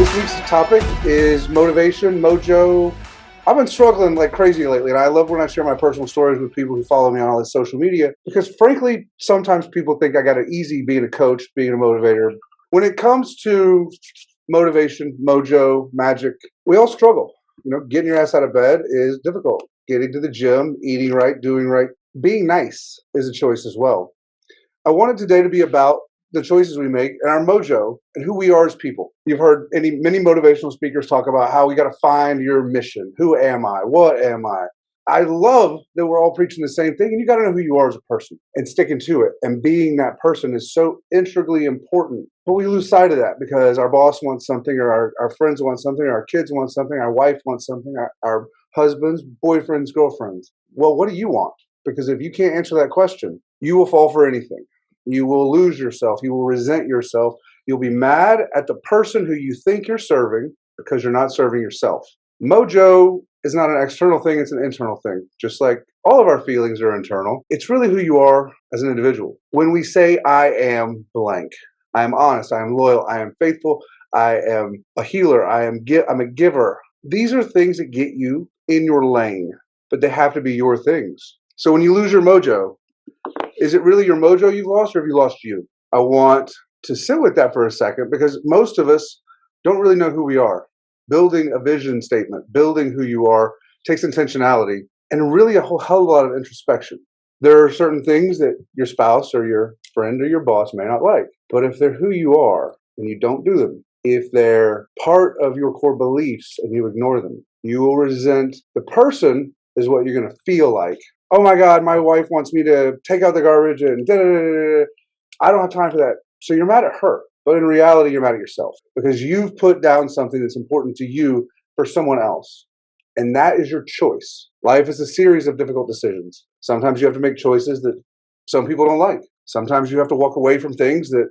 This week's topic is motivation, mojo. I've been struggling like crazy lately, and I love when I share my personal stories with people who follow me on all this social media because, frankly, sometimes people think I got it easy being a coach, being a motivator. When it comes to motivation, mojo, magic, we all struggle. You know, getting your ass out of bed is difficult. Getting to the gym, eating right, doing right, being nice is a choice as well. I wanted today to be about the choices we make and our mojo and who we are as people. You've heard any many motivational speakers talk about how we got to find your mission. Who am I? What am I? I love that we're all preaching the same thing, and you got to know who you are as a person and sticking to it. And being that person is so integrally important. But we lose sight of that because our boss wants something, or our, our friends want something, or our kids want something, our wife wants something, our, our husbands, boyfriends, girlfriends. Well, what do you want? Because if you can't answer that question, you will fall for anything. You will lose yourself. You will resent yourself. You'll be mad at the person who you think you're serving because you're not serving yourself. Mojo is not an external thing, it's an internal thing. Just like all of our feelings are internal, it's really who you are as an individual. When we say, I am blank, I am honest, I am loyal, I am faithful, I am a healer, I am gi- I'm a giver. These are things that get you in your lane, but they have to be your things. So when you lose your mojo, is it really your mojo you've lost or have you lost you? I want to sit with that for a second because most of us don't really know who we are. Building a vision statement, building who you are takes intentionality and really a whole hell of a lot of introspection. There are certain things that your spouse or your friend or your boss may not like, but if they're who you are and you don't do them, if they're part of your core beliefs and you ignore them, you will resent the person is what you're going to feel like oh my God, my wife wants me to take out the garbage and da da da da. I don't have time for that. So you're mad at her. But in reality, you're mad at yourself because you've put down something that's important to you for someone else. And that is your choice. Life is a series of difficult decisions. Sometimes you have to make choices that some people don't like. Sometimes you have to walk away from things that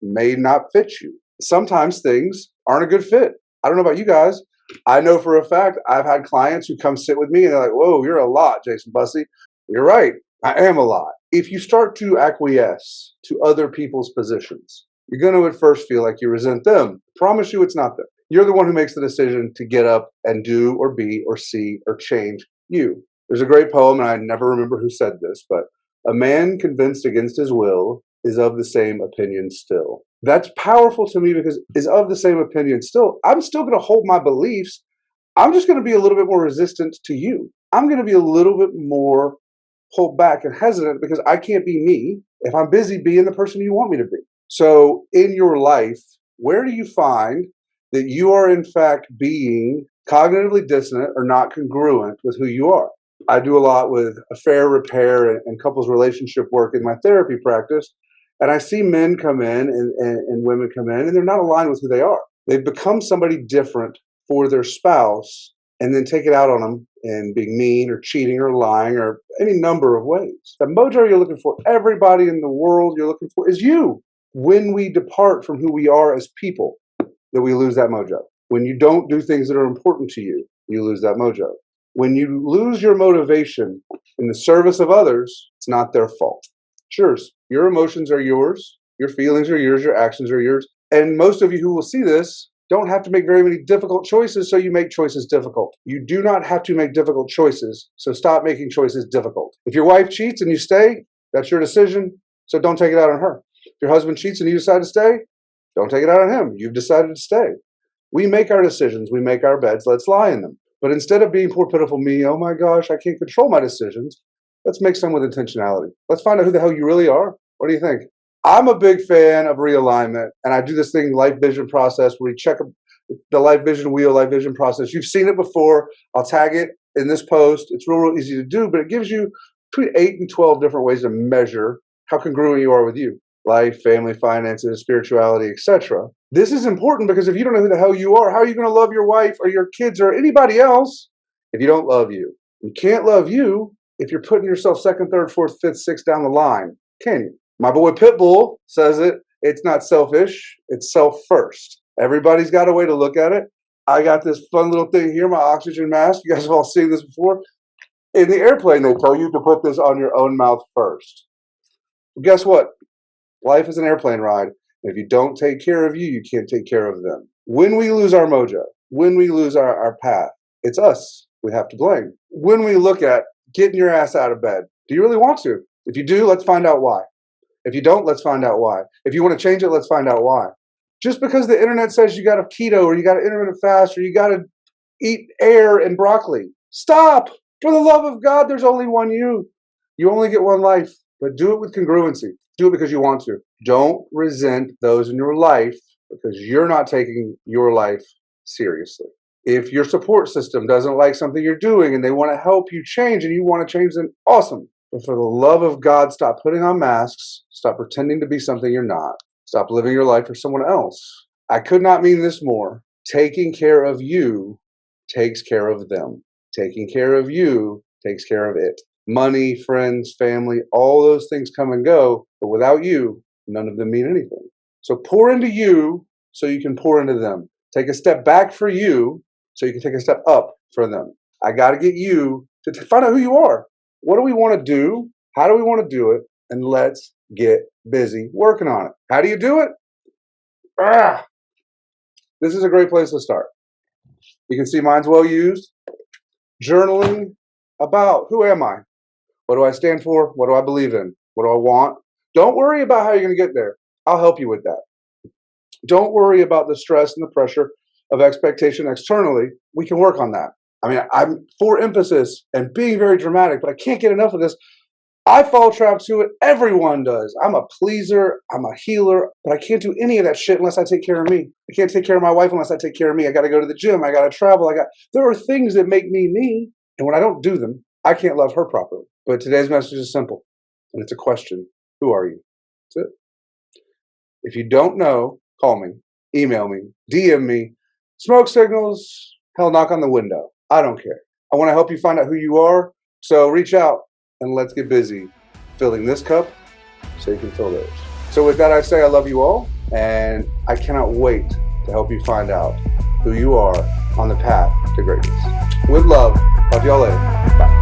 may not fit you. Sometimes things aren't a good fit. I don't know about you guys, I know for a fact I've had clients who come sit with me and they're like, whoa, you're a lot, Jason Bussey. You're right. I am a lot. If you start to acquiesce to other people's positions, you're going to at first feel like you resent them. Promise you it's not them. You're the one who makes the decision to get up and do or be or see or change you. There's a great poem, and I never remember who said this, but a man convinced against his will is of the same opinion still. That's powerful to me because is of the same opinion still. I'm still going to hold my beliefs. I'm just going to be a little bit more resistant to you. I'm going to be a little bit more pulled back and hesitant because i can't be me if i'm busy being the person you want me to be. So in your life where do you find that you are in fact being cognitively dissonant or not congruent with who you are? I do a lot with affair repair and, and couples relationship work in my therapy practice and I see men come in and, and, and women come in, and they're not aligned with who they are. They've become somebody different for their spouse and then take it out on them and being mean or cheating or lying or any number of ways. The mojo you're looking for, everybody in the world you're looking for, is you. When we depart from who we are as people, that we lose that mojo. When you don't do things that are important to you, you lose that mojo. When you lose your motivation in the service of others, it's not their fault. Yours. Your emotions are yours. Your feelings are yours. Your actions are yours. And most of you who will see this don't have to make very many difficult choices, so you make choices difficult. You do not have to make difficult choices, so stop making choices difficult. If your wife cheats and you stay, that's your decision, so don't take it out on her. If your husband cheats and you decide to stay, don't take it out on him. You've decided to stay. We make our decisions, we make our beds, let's lie in them. But instead of being poor, pitiful me, oh my gosh, I can't control my decisions, let's make some with intentionality. Let's find out who the hell you really are. What do you think? I'm a big fan of realignment, and I do this thing, life vision process, where we check the life vision wheel, life vision process. You've seen it before. I'll tag it in this post. It's real, real easy to do, but it gives you between eight and 12 different ways to measure how congruent you are with you life, family, finances, spirituality, etc. This is important because if you don't know who the hell you are, how are you going to love your wife or your kids or anybody else if you don't love you? You can't love you if you're putting yourself second, third, fourth, fifth, sixth down the line, can you? My boy Pitbull says it. It's not selfish, it's self first. Everybody's got a way to look at it. I got this fun little thing here, my oxygen mask. You guys have all seen this before. In the airplane, they tell you to put this on your own mouth first. Well, guess what? Life is an airplane ride. If you don't take care of you, you can't take care of them. When we lose our mojo, when we lose our, our path, it's us we have to blame. When we look at getting your ass out of bed, do you really want to? If you do, let's find out why. If you don't, let's find out why. If you want to change it, let's find out why. Just because the internet says you got to keto or you got to intermittent fast or you got to eat air and broccoli, stop. For the love of God, there's only one you. You only get one life, but do it with congruency. Do it because you want to. Don't resent those in your life because you're not taking your life seriously. If your support system doesn't like something you're doing and they want to help you change and you want to change, then awesome. But for the love of God, stop putting on masks. Stop pretending to be something you're not. Stop living your life for someone else. I could not mean this more. Taking care of you takes care of them. Taking care of you takes care of it. Money, friends, family, all those things come and go, but without you, none of them mean anything. So pour into you so you can pour into them. Take a step back for you so you can take a step up for them. I got to get you to find out who you are. What do we want to do? How do we want to do it? And let's get busy working on it. How do you do it? Ah, this is a great place to start. You can see mine's well used. Journaling about who am I? What do I stand for? What do I believe in? What do I want? Don't worry about how you're going to get there. I'll help you with that. Don't worry about the stress and the pressure of expectation externally. We can work on that. I mean, I'm for emphasis and being very dramatic, but I can't get enough of this. I fall trap to it. Everyone does. I'm a pleaser. I'm a healer, but I can't do any of that shit unless I take care of me. I can't take care of my wife unless I take care of me. I got to go to the gym. I got to travel. I got. There are things that make me me, and when I don't do them, I can't love her properly. But today's message is simple, and it's a question: Who are you? That's it. If you don't know, call me, email me, DM me, smoke signals. Hell, knock on the window. I don't care. I want to help you find out who you are. So reach out and let's get busy filling this cup so you can fill theirs. So with that, I say I love you all, and I cannot wait to help you find out who you are on the path to greatness. With love, talk to y'all later. Bye.